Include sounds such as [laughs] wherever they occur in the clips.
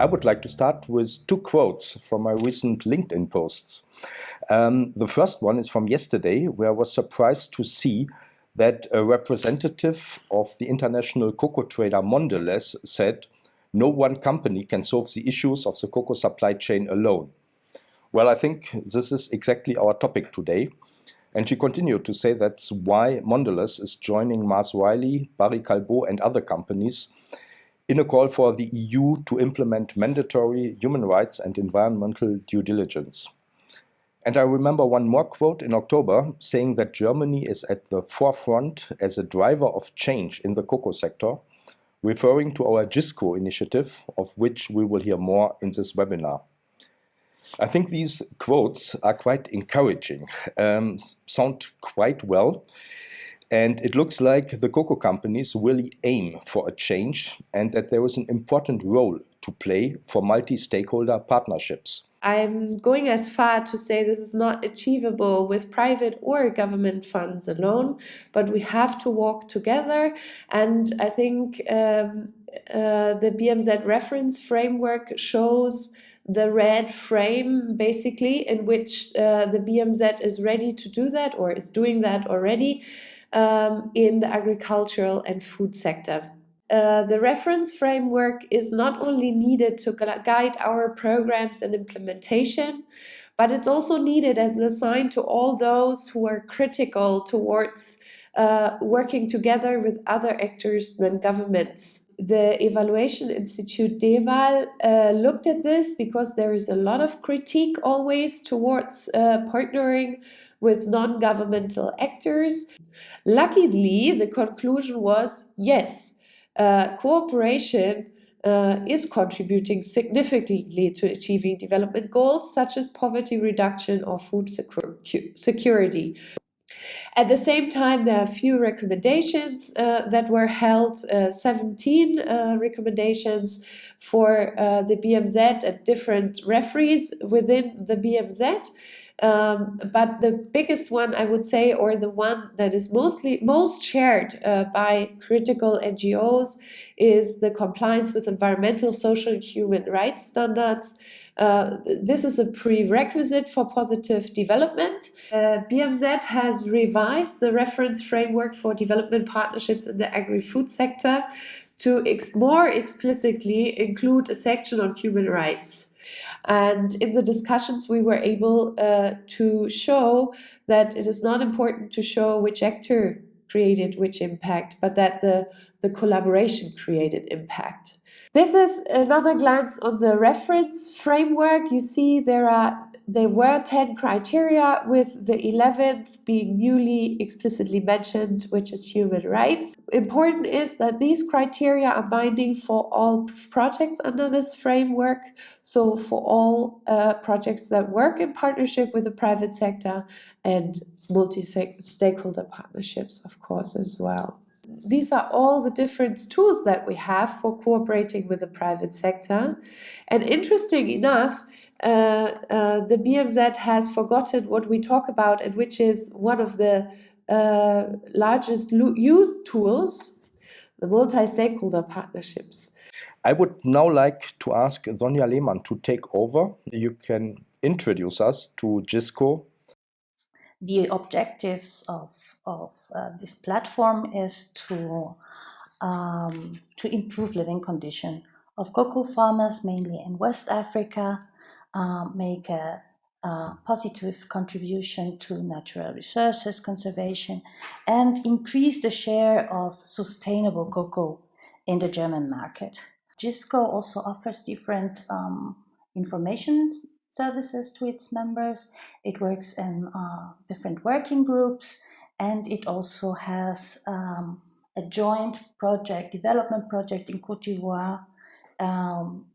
I would like to start with two quotes from my recent LinkedIn posts. Um, the first one is from yesterday, where I was surprised to see that a representative of the international cocoa trader Mondelez said, no one company can solve the issues of the cocoa supply chain alone. Well, I think this is exactly our topic today. And she continued to say that's why Mondelez is joining Mars Wrigley, Barry Callebaut, and other companies in a call for the EU to implement mandatory human rights and environmental due diligence. And I remember one more quote in October saying that Germany is at the forefront as a driver of change in the cocoa sector, referring to our GISCO initiative, of which we will hear more in this webinar. I think these quotes are quite encouraging, um, sound quite well, and it looks like the cocoa companies really aim for a change and that there is an important role to play for multi-stakeholder partnerships. I'm going as far to say this is not achievable with private or government funds alone, but we have to walk together. And I think um, uh, the BMZ reference framework shows the red frame basically in which uh, the BMZ is ready to do that or is doing that already um, in the agricultural and food sector. Uh, the reference framework is not only needed to guide our programs and implementation, but it's also needed as a sign to all those who are critical towards uh, working together with other actors than governments. The Evaluation Institute DEVAL uh, looked at this because there is a lot of critique always towards uh, partnering with non-governmental actors. Luckily, the conclusion was yes, uh, cooperation uh, is contributing significantly to achieving development goals such as poverty reduction or food security. At the same time, there are a few recommendations uh, that were held, uh, 17 uh, recommendations for uh, the BMZ at different referees within the BMZ. Um, but the biggest one, I would say, or the one that is mostly most shared uh, by critical NGOs, is the compliance with environmental, social, and human rights standards. Uh, this is a prerequisite for positive development. Uh, BMZ has revised the reference framework for development partnerships in the agri-food sector to ex more explicitly include a section on human rights. And in the discussions, we were able uh, to show that it is not important to show which actor created which impact, but that the, the collaboration created impact. This is another glance on the reference framework. You see there are there were 10 criteria with the 11th being newly explicitly mentioned, which is human rights. Important is that these criteria are binding for all projects under this framework. So for all uh, projects that work in partnership with the private sector and multi-stakeholder partnerships, of course, as well. These are all the different tools that we have for cooperating with the private sector. And interesting enough, uh, uh, the BMZ has forgotten what we talk about and which is one of the uh, largest used tools, the multi-stakeholder partnerships. I would now like to ask Sonja Lehmann to take over. You can introduce us to GISCO. The objectives of, of uh, this platform is to, um, to improve living condition of cocoa farmers, mainly in West Africa, uh, make a, a, positive contribution to natural resources conservation and increase the share of sustainable cocoa in the German market. GISCO also offers different um, information services to its members. It works in uh, different working groups and it also has um, a joint project, development project in Cote d'Ivoire um,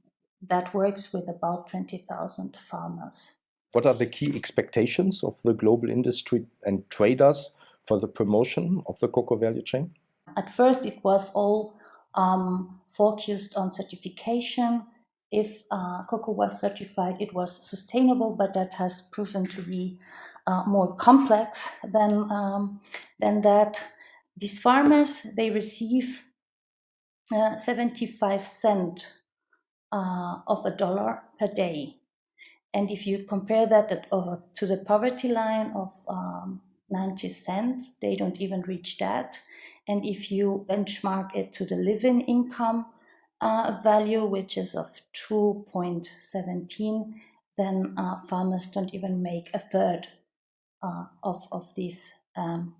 that works with about 20,000 farmers. What are the key expectations of the global industry and traders for the promotion of the cocoa value chain? At first, it was all um, focused on certification. If uh, cocoa was certified, it was sustainable, but that has proven to be uh, more complex than, um, than that. These farmers, they receive uh, 75 cent uh, of a dollar per day. And if you compare that uh, to the poverty line of um, 90 cents, they don't even reach that. And if you benchmark it to the living income uh, value, which is of 2.17, then uh, farmers don't even make a third uh, of, of these um.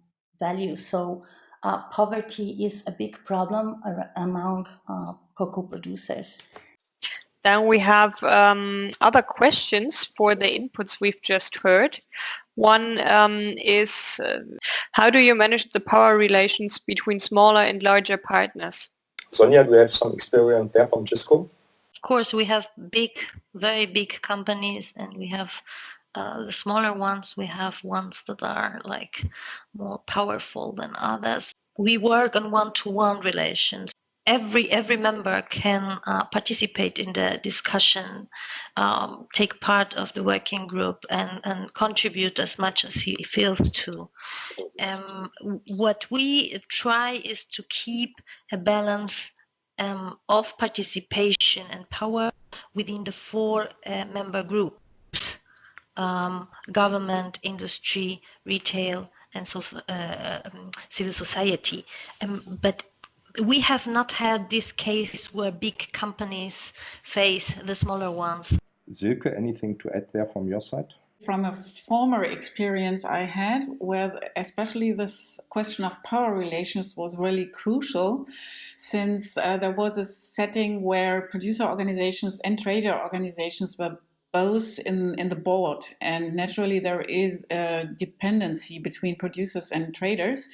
So uh, poverty is a big problem among uh, cocoa producers. Then we have um, other questions for the inputs we've just heard. One um, is, uh, how do you manage the power relations between smaller and larger partners? Sonja, do you have some experience there from GISCO? Of course, we have big, very big companies and we have uh, the smaller ones, we have ones that are like more powerful than others. We work on one-to-one -one relations every every member can uh, participate in the discussion, um, take part of the working group, and and contribute as much as he feels to. Um, what we try is to keep a balance um, of participation and power within the four uh, member groups: um, government, industry, retail, and so, uh, um, civil society. Um, but we have not had these cases where big companies face the smaller ones. Silke, anything to add there from your side? From a former experience I had, where especially this question of power relations was really crucial, since uh, there was a setting where producer organizations and trader organizations were both in, in the board. And naturally, there is a dependency between producers and traders.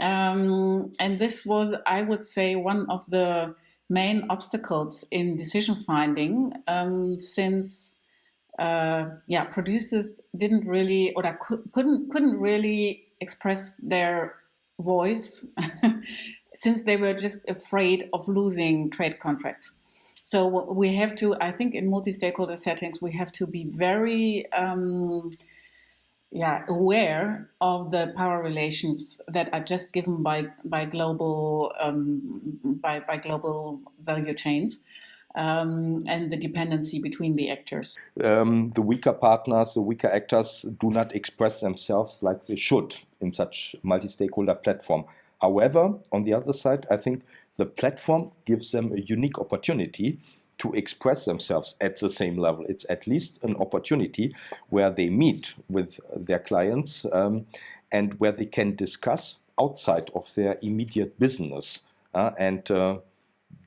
Um, and this was, I would say, one of the main obstacles in decision finding um, since uh, yeah, producers didn't really or couldn't couldn't really express their voice [laughs] since they were just afraid of losing trade contracts. So we have to, I think, in multi-stakeholder settings, we have to be very um, yeah, aware of the power relations that are just given by by global um, by by global value chains. Um, and the dependency between the actors. Um, the weaker partners, the weaker actors do not express themselves like they should in such multi-stakeholder platform. However, on the other side, I think the platform gives them a unique opportunity to express themselves at the same level. It's at least an opportunity where they meet with their clients um, and where they can discuss outside of their immediate business uh, and uh,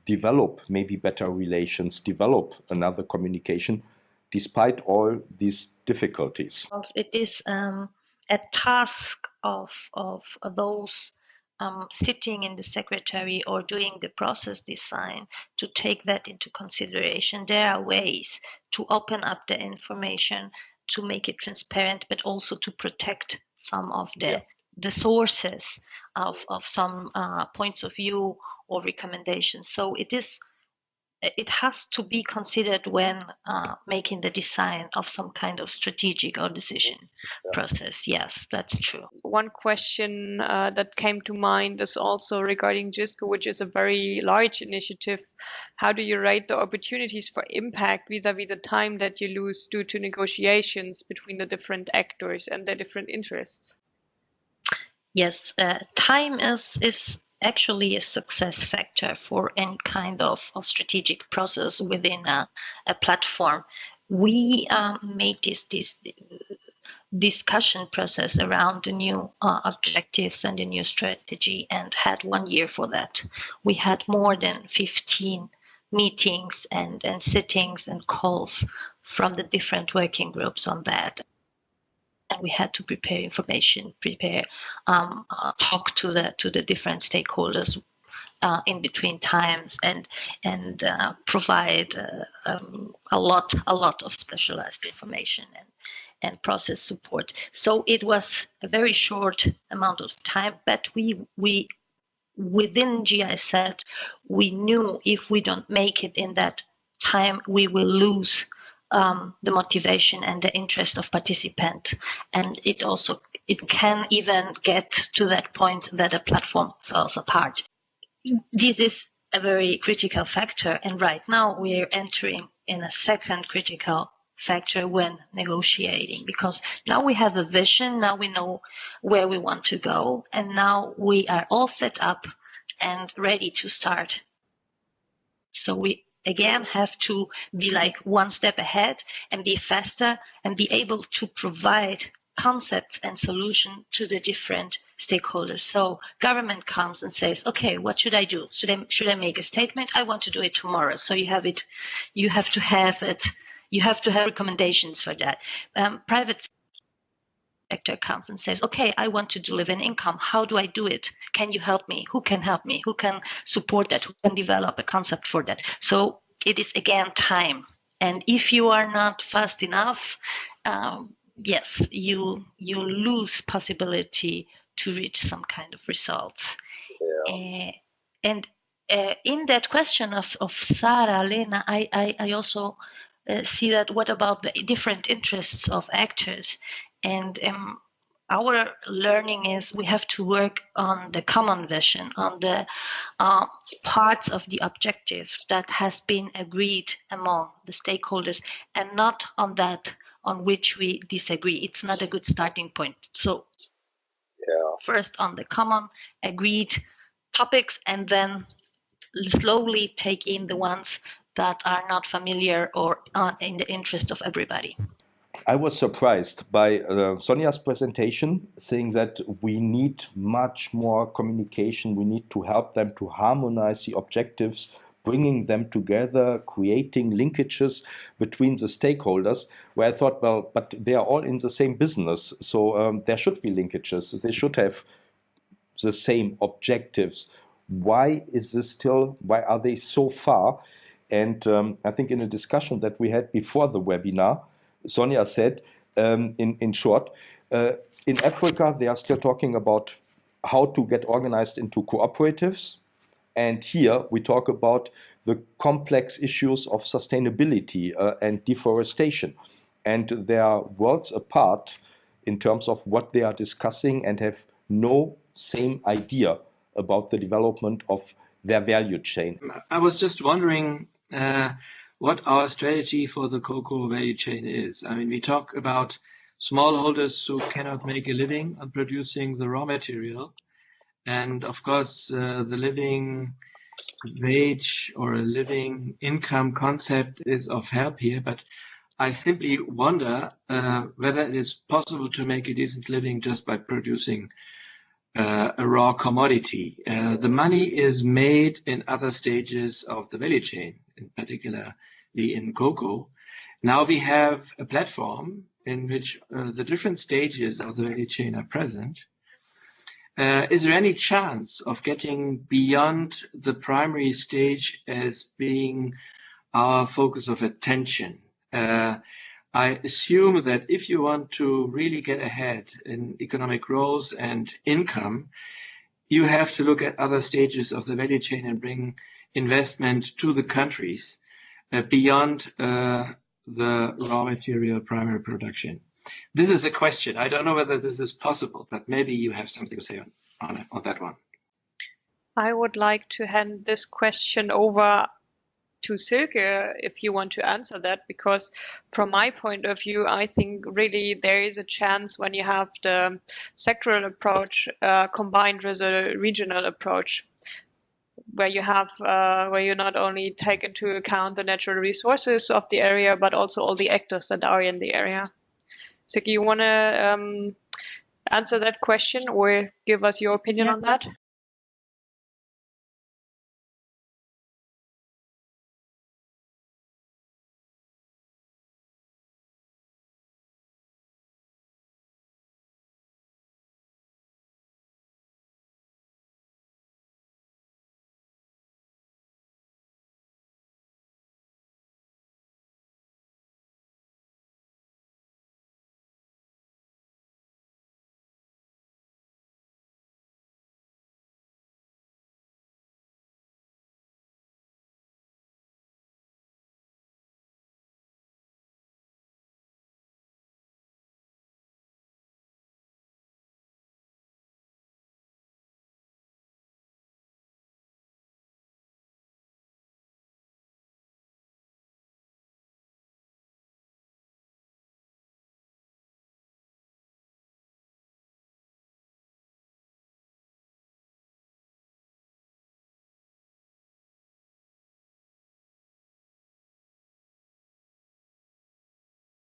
develop maybe better relations, develop another communication despite all these difficulties. It is um, a task of, of those um, sitting in the secretary or doing the process design to take that into consideration. There are ways to open up the information to make it transparent, but also to protect some of the yeah. the sources of, of some uh, points of view or recommendations. So it is it has to be considered when uh, making the design of some kind of strategic or decision yeah. process. Yes, that's true. One question uh, that came to mind is also regarding GISCO, which is a very large initiative. How do you rate the opportunities for impact vis-a-vis -vis the time that you lose due to negotiations between the different actors and their different interests? Yes, uh, time is is actually a success factor for any kind of, of strategic process within a, a platform. We um, made this, this discussion process around the new uh, objectives and the new strategy and had one year for that. We had more than 15 meetings and, and sittings and calls from the different working groups on that and we had to prepare information, prepare, um, uh, talk to the to the different stakeholders uh, in between times, and and uh, provide uh, um, a lot a lot of specialized information and and process support. So it was a very short amount of time, but we we within GIZ we knew if we don't make it in that time, we will lose um, the motivation and the interest of participant and it also it can even get to that point that a platform falls apart this is a very critical factor. And right now we are entering in a second critical factor when negotiating because now we have a vision, now we know where we want to go, and now we are all set up and ready to start. So we again have to be like one step ahead and be faster and be able to provide concepts and solution to the different stakeholders. So government comes and says, okay, what should I do? Should I, should I make a statement? I want to do it tomorrow. So you have it, you have to have it, you have to have recommendations for that. Um, private sector comes and says, okay, I want to do live in income. How do I do it? Can you help me? Who can help me? Who can support that? Who can develop a concept for that? So it is again time. And if you are not fast enough, um, yes, you you lose possibility to reach some kind of results. Yeah. Uh, and uh, in that question of, of Sarah, Lena, I, I, I also uh, see that what about the different interests of actors? And um, our learning is we have to work on the common vision, on the uh, parts of the objective that has been agreed among the stakeholders, and not on that on which we disagree. It's not a good starting point. So yeah. first on the common agreed topics, and then slowly take in the ones that are not familiar or uh, in the interest of everybody. I was surprised by uh, Sonia's presentation, saying that we need much more communication. We need to help them to harmonize the objectives, bringing them together, creating linkages between the stakeholders. Where I thought, well, but they are all in the same business, so um, there should be linkages. They should have the same objectives. Why is this still? Why are they so far? And um, I think in a discussion that we had before the webinar Sonia said um, in, in short. Uh, in Africa, they are still talking about how to get organized into cooperatives. And here we talk about the complex issues of sustainability uh, and deforestation. And they are worlds apart in terms of what they are discussing and have no same idea about the development of their value chain. I was just wondering uh, what our strategy for the cocoa value chain is. I mean, we talk about smallholders who cannot make a living on producing the raw material. And of course, uh, the living wage or a living income concept is of help here, but I simply wonder uh, whether it is possible to make a decent living just by producing uh, a raw commodity. Uh, the money is made in other stages of the value chain, in particular in cocoa. Now we have a platform in which uh, the different stages of the value chain are present. Uh, is there any chance of getting beyond the primary stage as being our focus of attention? Uh, I assume that if you want to really get ahead in economic growth and income, you have to look at other stages of the value chain and bring investment to the countries uh, beyond uh, the raw material primary production. This is a question. I don't know whether this is possible, but maybe you have something to say on, on, on that one. I would like to hand this question over to Silke if you want to answer that, because from my point of view, I think really there is a chance when you have the sectoral approach uh, combined with a regional approach where you have uh, where you not only take into account the natural resources of the area but also all the actors that are in the area. So you want to um, answer that question or give us your opinion yeah. on that?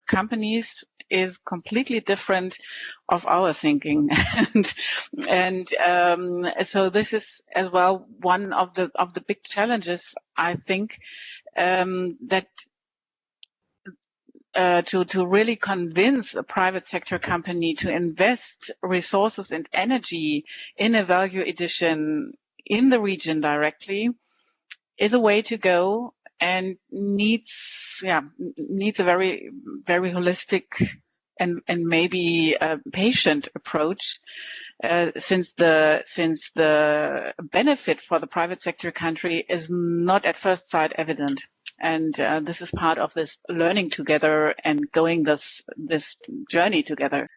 Companies is completely different of our thinking. [laughs] And and um, so this is as well one of the of the big challenges i think um, that uh, to to really convince a private sector company to invest resources and energy in a value addition in the region directly is a way to go and needs yeah needs a very very holistic and and maybe a patient approach uh, since the since the benefit for the private sector country is not at first sight evident. And uh, this is part of this learning together and going this this journey together.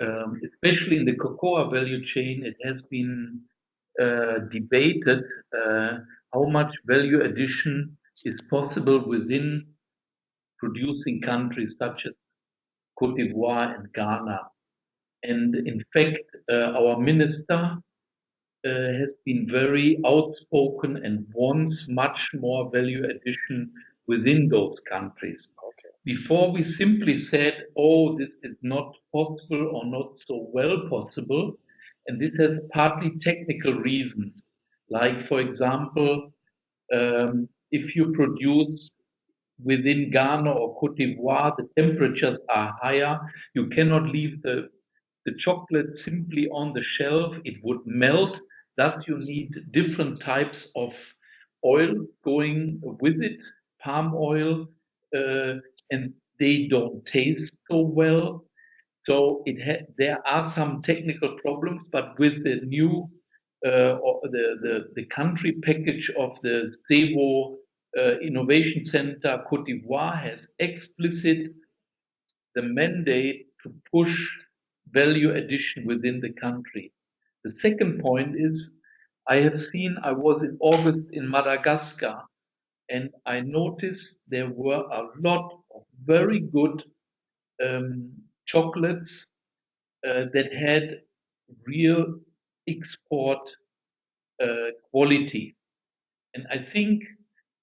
Um, especially in the cocoa value chain it has been uh, debated uh, how much value addition is possible within producing countries such as Cote d'Ivoire and Ghana. And in fact, uh, our minister uh, has been very outspoken and wants much more value addition within those countries. Okay. Before we simply said, oh, this is not possible or not so well possible. And this has partly technical reasons. Like, for example, um, if you produce within Ghana or Cote d'Ivoire, the temperatures are higher. You cannot leave the, the chocolate simply on the shelf. It would melt. Thus, you need different types of oil going with it, palm oil, uh, and they don't taste so well. So it there are some technical problems, but with the new uh, the, the, the country package of the SEWOH uh, Innovation Center Cote d'Ivoire has explicit the mandate to push value addition within the country. The second point is I have seen, I was in August in Madagascar, and I noticed there were a lot of very good um, chocolates uh, that had real export uh, quality. And I think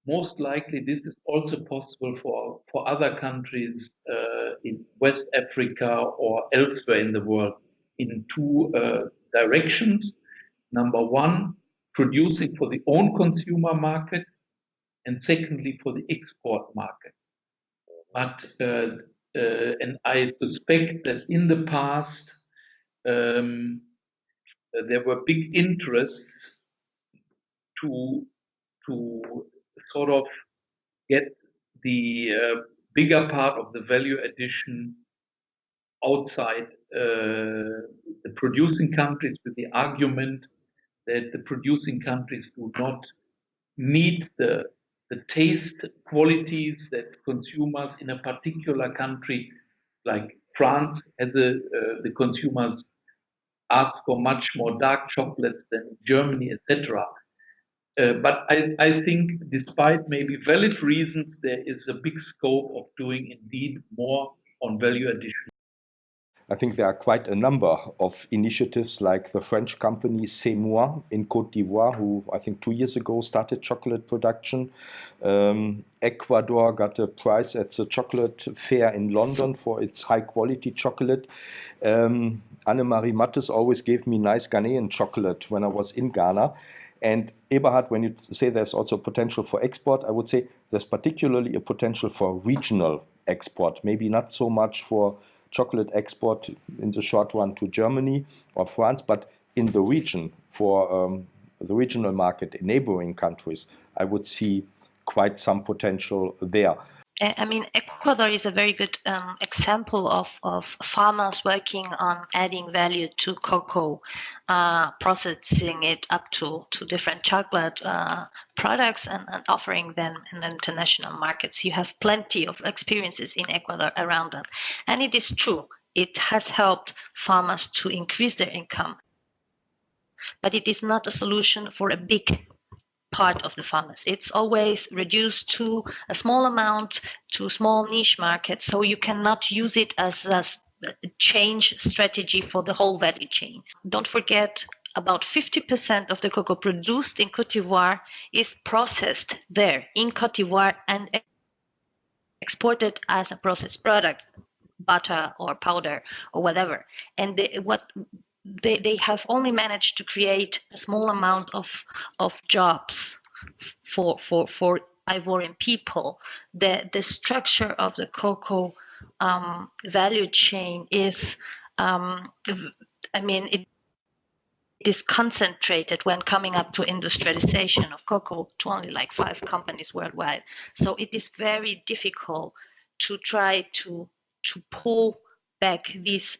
most likely this is also possible for, for other countries uh, in West Africa or elsewhere in the world in two uh, directions. Number one, producing for the own consumer market, and secondly, for the export market. But uh, uh and I suspect that in the past um, there were big interests to to sort of get the uh, bigger part of the value addition outside uh, the producing countries with the argument that the producing countries do not meet the the taste qualities that consumers in a particular country like France has a uh, the consumers ask for much more dark chocolates than Germany etc uh, but I, I think, despite maybe valid reasons, there is a big scope of doing indeed more on value addition. I think there are quite a number of initiatives like the French company Cémoi in Cote d'Ivoire, who I think two years ago started chocolate production. Um, Ecuador got a prize at the chocolate fair in London for its high quality chocolate. Um, Annemarie Mattes always gave me nice Ghanaian chocolate when I was in Ghana. And Eberhard, when you say there's also potential for export, I would say there's particularly a potential for regional export, maybe not so much for chocolate export in the short run to Germany or France, but in the region for um, the regional market in neighboring countries, I would see quite some potential there. I mean, Ecuador is a very good um, example of, of farmers working on adding value to cocoa, uh, processing it up to, to different chocolate uh, products and, and, offering them in international markets. You have plenty of experiences in Ecuador around that. And it is true, it has helped farmers to increase their income. But it is not a solution for a big part of the farmers. It's always reduced to a small amount to small niche markets. So you cannot use it as a change strategy for the whole value chain. Don't forget about 50% of the cocoa produced in Cote d'Ivoire is processed there in Cote d'Ivoire and exported as a processed product butter or powder or whatever. And they, what they, they have only managed to create a small amount of of jobs for for for Ivorian people. The the structure of the cocoa um, value chain is, um, I mean, it it is concentrated when coming up to industrialization of cocoa to only like five companies worldwide. So it is very difficult to try to to pull back these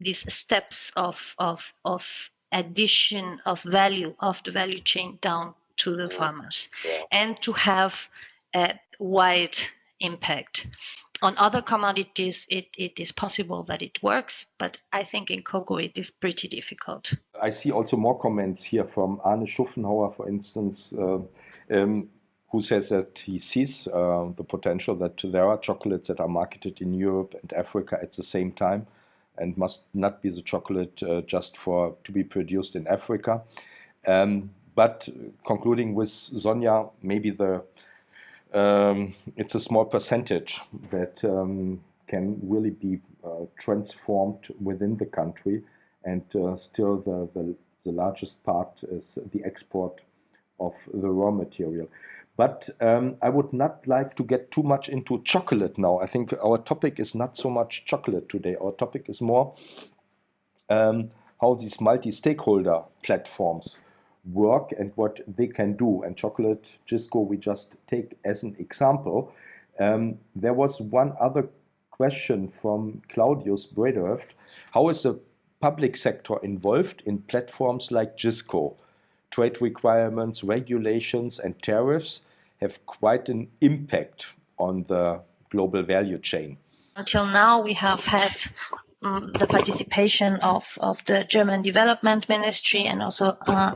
these steps of of of addition of value of the value chain down to the farmers and to have a wide impact. On other commodities, it, it is possible that it works, but I think in cocoa it is pretty difficult. I see also more comments here from Arne Schuffenhauer, for instance, uh, um, who says that he sees uh, the potential that there are chocolates that are marketed in Europe and Africa at the same time and must not be the chocolate uh, just for to be produced in Africa. Um, but concluding with Sonja, maybe the um, it's a small percentage that um, can really be uh, transformed within the country, and uh, still the, the, the, largest part is the export of the raw material. But um, I would not like to get too much into chocolate now. I think our topic is not so much chocolate today. Our topic is more um, how these multi-stakeholder platforms work and what they can do. And Chocolate Gisco, we just take as an example. Um, there was one other question from Claudius Brederft. How is the public sector involved in platforms like Gisco? Trade requirements, regulations, and tariffs have quite an impact on the global value chain. Until now, we have had um, the participation of, of the German Development Ministry and also uh,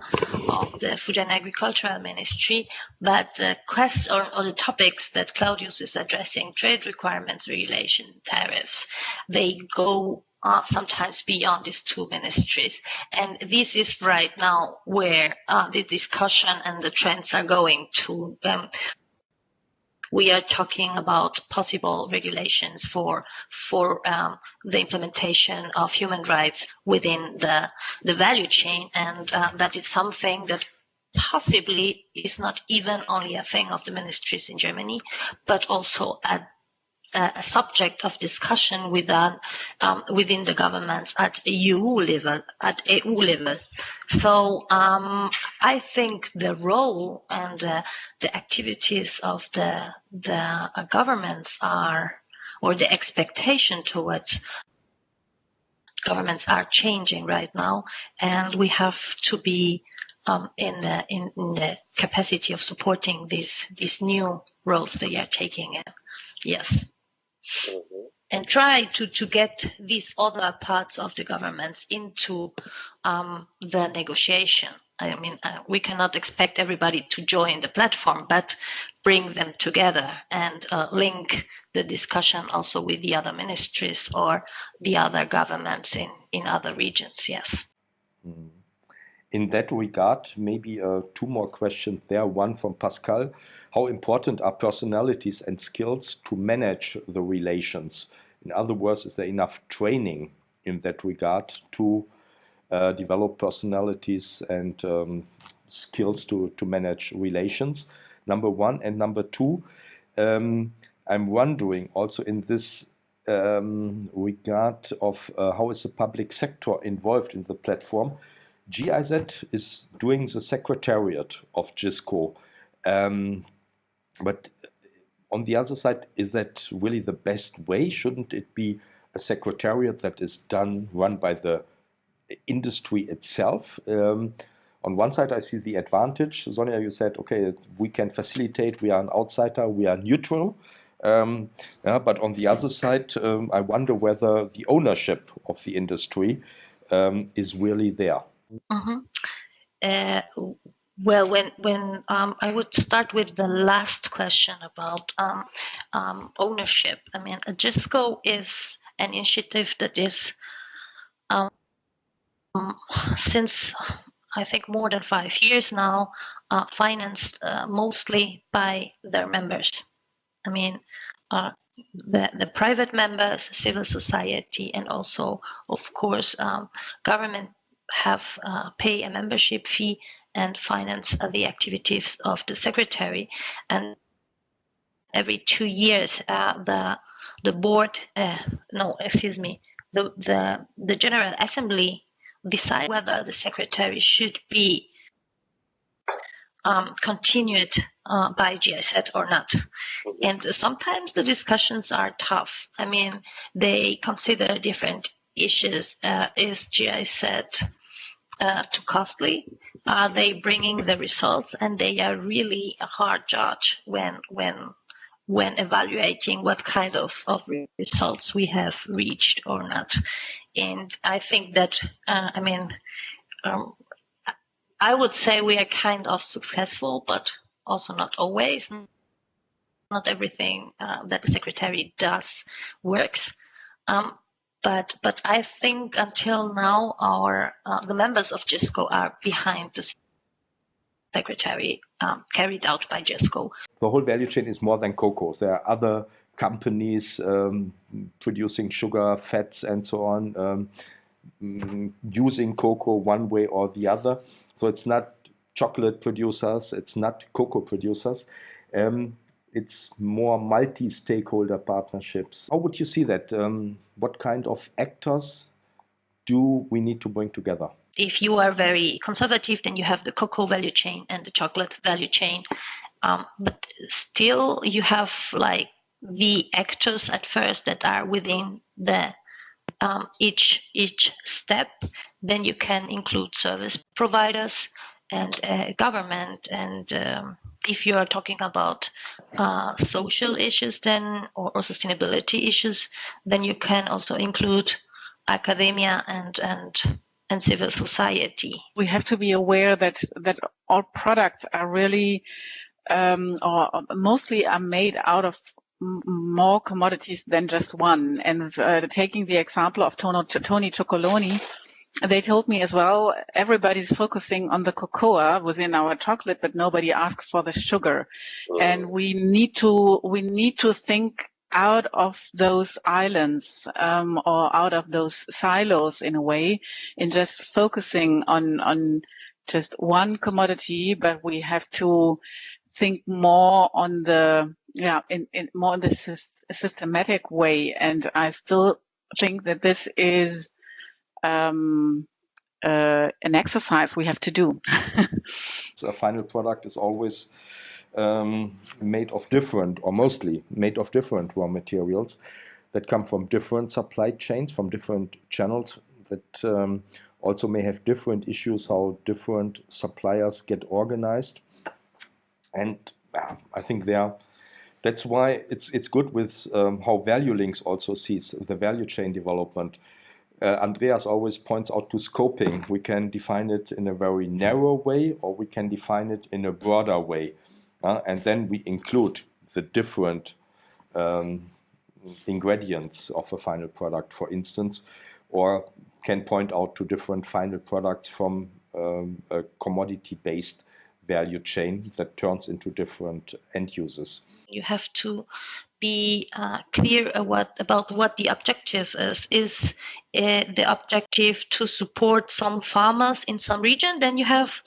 of the Food and Agricultural Ministry. But the quest or, or the topics that Claudius is addressing, trade requirements, regulation, tariffs, they go uh, sometimes beyond these two ministries. And this is right now where uh, the discussion and the trends are going to um, we are talking about possible regulations for for um, the implementation of human rights within the the value chain, and uh, that is something that possibly is not even only a thing of the ministries in Germany, but also at a subject of discussion within um, within the governments at EU level, at EU level. So um, I think the role and uh, the activities of the the uh, governments are, or the expectation towards governments are changing right now, and we have to be um, in the in, in, the capacity of supporting these these new roles they are taking in. Yes. Mm-hmm. And try to, to get these other parts of the governments into um, the negotiation. I mean, uh, we cannot expect everybody to join the platform, but bring them together and uh, link the discussion also with the other ministries or the other governments in, in other regions. Yes. Mm-hmm. In that regard, maybe uh, two more questions there. One from Pascal how important are personalities and skills to manage the relations? In other words, is there enough training in that regard to uh, develop personalities and um, skills to, to manage relations? Number one. And number two, um, I'm wondering also in this um, regard of uh, how is the public sector involved in the platform. GIZ is doing the secretariat of GISCO. Um, but on the other side, is that really the best way? Shouldn't it be a secretariat that is done, run by the industry itself? Um, on one side, I see the advantage. Sonia, you said, okay, we can facilitate, we are an outsider, we are neutral. Um, yeah, but on the other side, um, I wonder whether the ownership of the industry um, is really there. Mm -hmm. uh, well, when when um, I would start with the last question about um, um, ownership. I mean, Agisco is an initiative that is um, since I think more than five years now uh, financed uh, mostly by their members. I mean, uh, the, the private members, civil society, and also, of course, um, government have uh, pay a membership fee and finance uh, the activities of the secretary. And every two years, uh, the the board, uh, no, excuse me, the, the the General Assembly decide whether the secretary should be um, continued uh, by GIZ or not. And sometimes the discussions are tough. I mean, they consider different issues. Uh, is GIZ uh, too costly? Are they bringing the results? And they are really a hard judge when when when evaluating what kind of, of results we have reached or not. And I think that, uh, I mean, um, I would say we are kind of successful, but also not always. Not everything uh, that the secretary does works. Um, but but I think until now, our uh, the members of GISCO are behind the secretary um, carried out by GESCO. The whole value chain is more than cocoa. There are other companies um, producing sugar, fats, and so on, um, mm, using cocoa one way or the other. So it's not chocolate producers, it's not cocoa producers. Um, it's more multi-stakeholder partnerships. How would you see that? Um, what kind of actors do we need to bring together? If you are very conservative, then you have the cocoa value chain and the chocolate value chain. Um, but still, you have like the actors at first that are within the um, each each step. Then you can include service providers and uh, government and um, if you are talking about uh, social issues then or, or, sustainability issues then you can also include academia and and and civil society. We have to be aware that that all products are really um, or mostly are made out of more commodities than just one. And uh, taking the example of Tony Chocolonely they told me as well, everybody's focusing on the cocoa within our chocolate, but nobody asked for the sugar. Oh. And we need to, we need to think out of those islands um, or out of those silos in a way in just focusing on on just one commodity but we have to think more on the yeah in, in more in this systematic way and i still think that this is um, uh, an exercise we have to do. [laughs] so a final product is always um, made of different, or mostly made of different raw materials that come from different supply chains, from different channels that um, also may have different issues, how different suppliers get organized. And uh, I think there, that's why it's it's good with um, how ValueLinks also sees the value chain development uh, Andreas always points out to scoping. We can define it in a very narrow way or we can define it in a broader way. Uh, and then we include the different um, ingredients of a final product, for instance, or can point out to different final products from um, a commodity-based value chain that turns into different end users. You have to be uh, clear about what the objective is. Is uh, the objective to support some farmers in some region? Then you have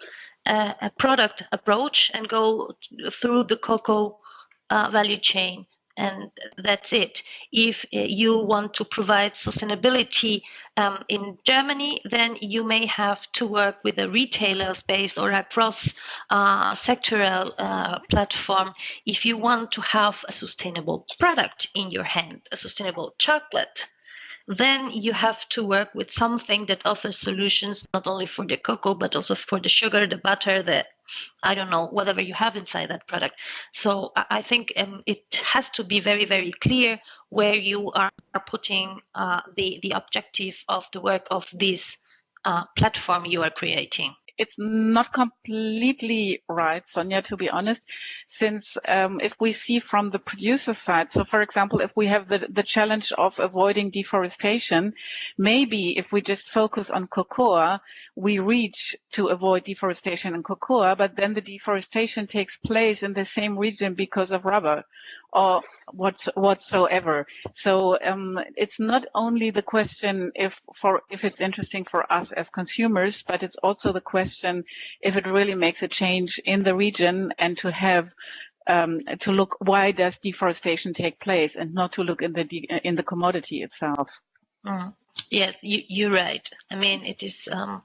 uh, a product approach and go through the cocoa uh, value chain and that's it. If uh, you want to provide sustainability um, in Germany, then you may have to work with a retailer space or a cross uh, sectoral uh, platform if you want to have a sustainable product in your hand, a sustainable chocolate then you have to work with something that offers solutions not only for the cocoa but also for the sugar the butter the i don't know whatever you have inside that product. So i think um, it has to be very very clear where you are putting uh, the the objective of the work of this uh, platform you are creating it's not completely right, Sonia, to be honest, since um, if we see from the producer side, so for example, if we have the, the challenge of avoiding deforestation, maybe if we just focus on cocoa, we reach to avoid deforestation in cocoa, but then the deforestation takes place in the same region because of rubber or what whatsoever. So um, it's not only the question if for if it's interesting for us as consumers, but it's also the question if it really makes a change in the region and to have um, to look why does deforestation take place and not to look in the in the commodity itself. Mm. Yes, you, you're right. I mean, it is um,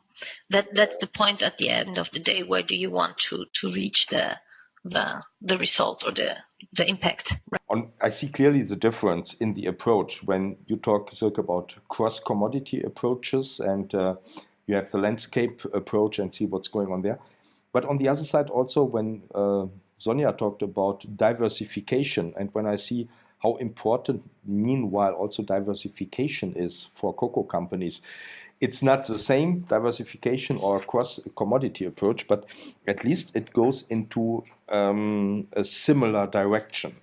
that that's the point at the end of the day. Where do you want to to reach the the the result or the the impact. On, I see clearly the difference in the approach when you talk Silke, about cross commodity approaches and uh, you have the landscape approach and see what's going on there. But on the other side, also when uh, Sonja talked about diversification, and when I see how important, meanwhile, also diversification is for cocoa companies, it's not the same diversification or cross commodity approach, but at least it goes into um, a similar direction.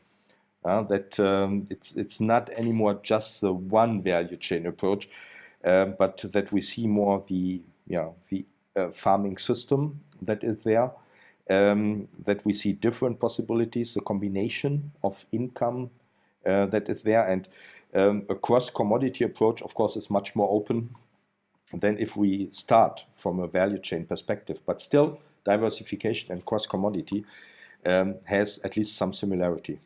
Uh, that um, it's it's not anymore just the one value chain approach, uh, but that we see more the yeah the uh, farming system that is there, um, that we see different possibilities, the combination of income that is there, and um, a cross commodity approach, of course, is much more open than if we start from a value chain perspective. But still, diversification and cross commodity um, has at least some similarity.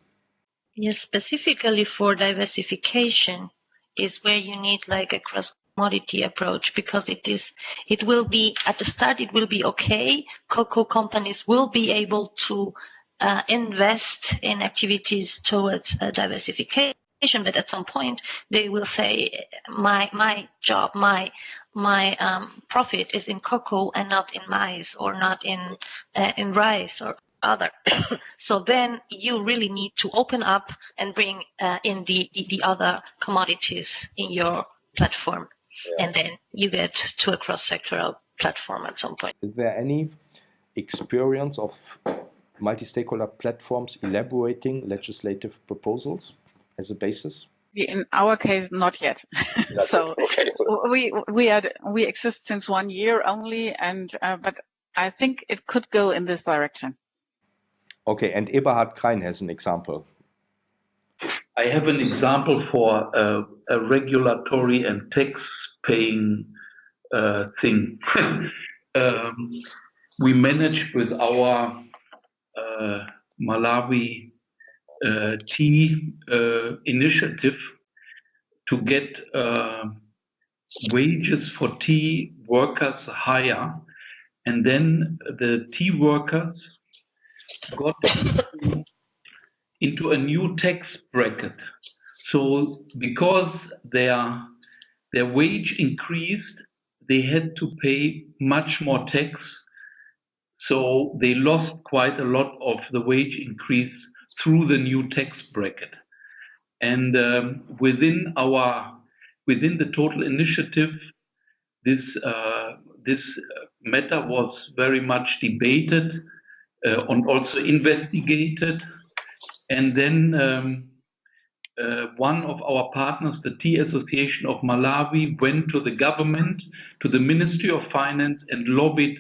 Yes, specifically for diversification is where you need like a cross commodity approach because it is it will be at the start it will be okay cocoa companies will be able to uh, invest in activities towards uh, diversification but at some point they will say my my job my my um, profit is in cocoa and not in maize or not in uh, in rice or other. [coughs] so then you really need to open up and bring uh, in the, the, the other commodities in your platform, yeah. and then you get to a cross-sectoral platform at some point. Is there any experience of multi-stakeholder platforms elaborating legislative proposals as a basis? in our case not yet [laughs] so okay. we we are we exist since one year only and uh, but i think it could go in this direction okay and eberhard Krain has an example i have an example for a, a regulatory and tax paying uh, thing [laughs] um, we managed with our malawi uh, tea uh, initiative to get uh, wages for tea workers higher. And then the tea workers got [coughs] into a new tax bracket. So because their their wage increased, they had to pay much more tax. So they lost quite a lot of the wage increase through the new tax bracket. And um, within our within the total initiative, this uh, this matter was very much debated uh, and also investigated. And then um, uh, one of our partners, the Tea Association of Malawi, went to the government, to the Ministry of Finance, and lobbied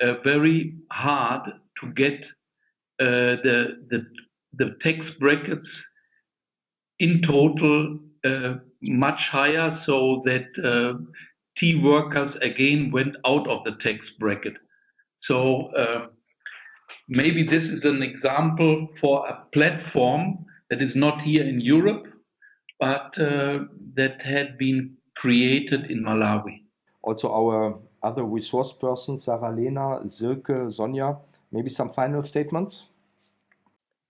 very hard to get uh, the, the the tax brackets in total uh, much higher so that uh, tea workers again went out of the tax bracket. So uh, maybe this is an example for a platform that is not here in Europe, but uh, that had been created in Malawi. Also our other resource persons, Sarah Lena, Silke, Sonja, maybe some final statements?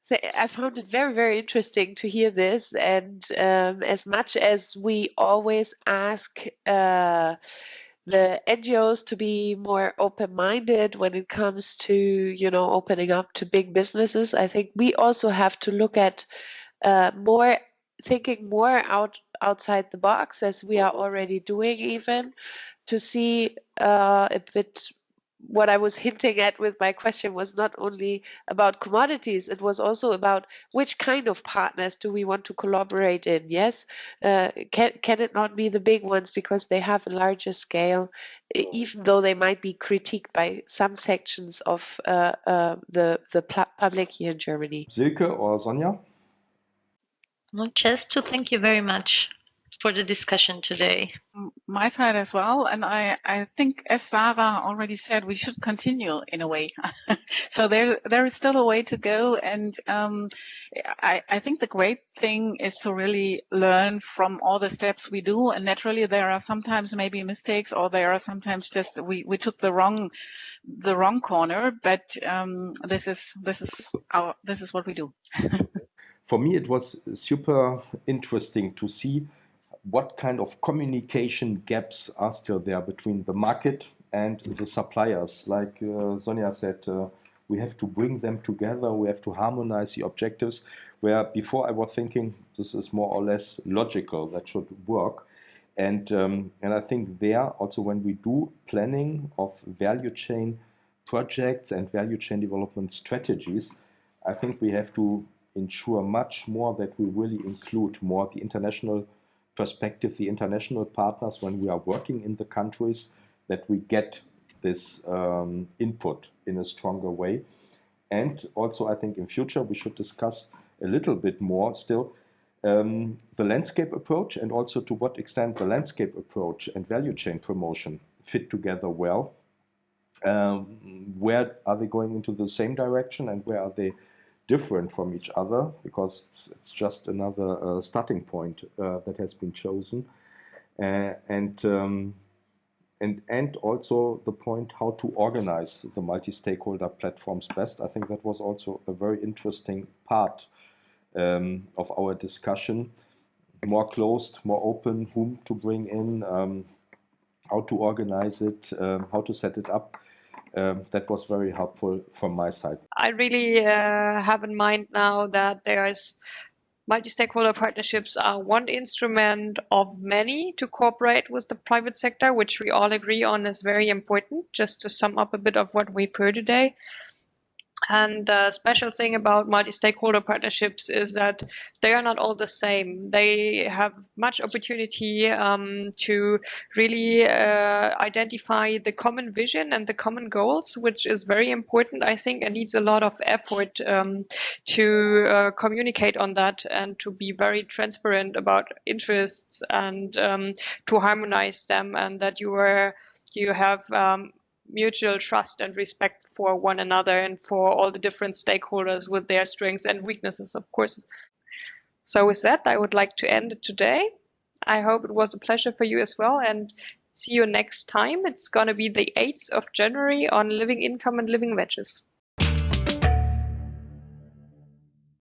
So I found it very, very interesting to hear this. And um, as much as we always ask uh, the NGOs to be more open-minded when it comes to, you know, opening up to big businesses, I think we also have to look at uh, more thinking more out outside the box as we are already doing even to see uh, a bit what I was [laughs] hinting at with my question was not only about commodities, it was also about which kind of partners do we want to collaborate in. Yes, uh, can, can it not be the big ones because they have a larger scale, even though they might be critiqued by some sections of uh, uh, the, the public here in Germany? Silke or Sonja? Well, just to thank you very much for the discussion today. My side as well. And I, I think, as Sarah already said, we should continue in a way. [laughs] so there, there is still a way to go. And um, I, I think the great thing is to really learn from all the steps we do. And naturally, there are sometimes maybe mistakes, or there are sometimes just we, we took the wrong, the wrong corner. But um, this is this is our this is what we do. [laughs] For me, it was super interesting to see what kind of communication gaps are still there between the market and the suppliers. Like uh, Sonja said, uh, we have to bring them together, we have to harmonize the objectives. Where before I was thinking this is more or less logical, that should work. And, um, and I think there also when we do planning of value chain projects and value chain development strategies, I think we have to ensure much more that we really include more the international perspective, the international partners, when we are working in the countries, that we get this um, input in a stronger way. And also, I think in future we should discuss a little bit more still um, the landscape approach and also to what extent the landscape approach and value chain promotion fit together well. Um, where are they going into the same direction and where are they different from each other because it's, it's just another uh, starting point uh, that has been chosen. Uh, and, um, and, and also the point how to organize the multi-stakeholder platforms best. I think that was also a very interesting part um, of our discussion. More closed, more open, whom to bring in, um, how to organize it, um, how to set it up um, that was very helpful from my side. I really uh, have in mind now that there's multi-stakeholder partnerships are one instrument of many to cooperate with the private sector, which we all agree on is very important. Just to sum up a bit of what we've heard today. And the special thing about multi-stakeholder partnerships is that they are not all the same. They have much opportunity um, to really uh, identify the common vision and the common goals, which is very important, I think, and needs a lot of effort um, to uh, communicate on that and to be very transparent about interests and um, to harmonize them and that you are you have um, mutual trust and respect for one another and for all the different stakeholders with their strengths and weaknesses, of course. So with that, I would like to end it today. I hope it was a pleasure for you as well and see you next time. It's going to be the 8th of January on living income and living wages.